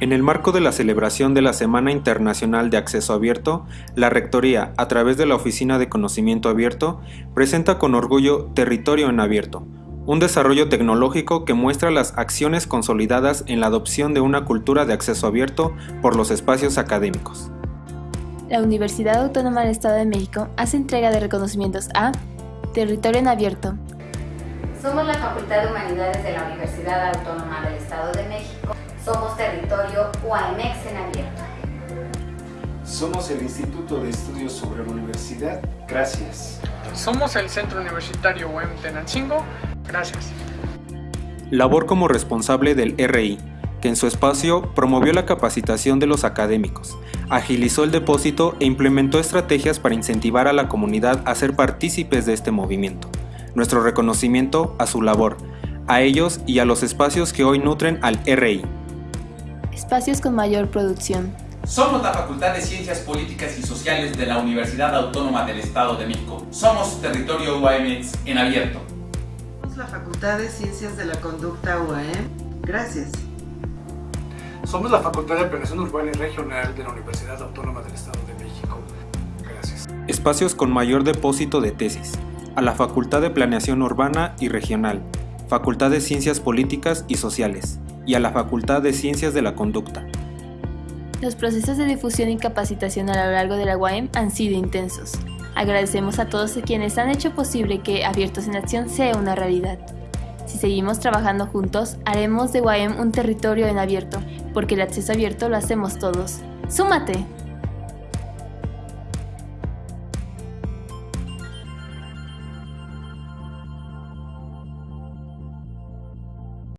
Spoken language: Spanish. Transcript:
En el marco de la celebración de la Semana Internacional de Acceso Abierto, la Rectoría, a través de la Oficina de Conocimiento Abierto, presenta con orgullo Territorio en Abierto, un desarrollo tecnológico que muestra las acciones consolidadas en la adopción de una cultura de acceso abierto por los espacios académicos. La Universidad Autónoma del Estado de México hace entrega de reconocimientos a Territorio en Abierto. Somos la Facultad de Humanidades de la Universidad Autónoma del Estado UAMEX en abierto. Somos el Instituto de Estudios sobre la Universidad. Gracias. Somos el Centro Universitario UEM Tenancingo. Gracias. Labor como responsable del RI, que en su espacio promovió la capacitación de los académicos, agilizó el depósito e implementó estrategias para incentivar a la comunidad a ser partícipes de este movimiento. Nuestro reconocimiento a su labor, a ellos y a los espacios que hoy nutren al RI. Espacios con mayor producción. Somos la Facultad de Ciencias Políticas y Sociales de la Universidad Autónoma del Estado de México. Somos Territorio UAMX en abierto. Somos la Facultad de Ciencias de la Conducta UAM. Gracias. Somos la Facultad de Planeación Urbana y Regional de la Universidad Autónoma del Estado de México. Gracias. Espacios con mayor depósito de tesis. A la Facultad de Planeación Urbana y Regional, Facultad de Ciencias Políticas y Sociales, y a la Facultad de Ciencias de la Conducta. Los procesos de difusión y capacitación a lo largo de la UAM han sido intensos. Agradecemos a todos quienes han hecho posible que Abiertos en Acción sea una realidad. Si seguimos trabajando juntos, haremos de UAM un territorio en abierto, porque el acceso abierto lo hacemos todos. ¡Súmate!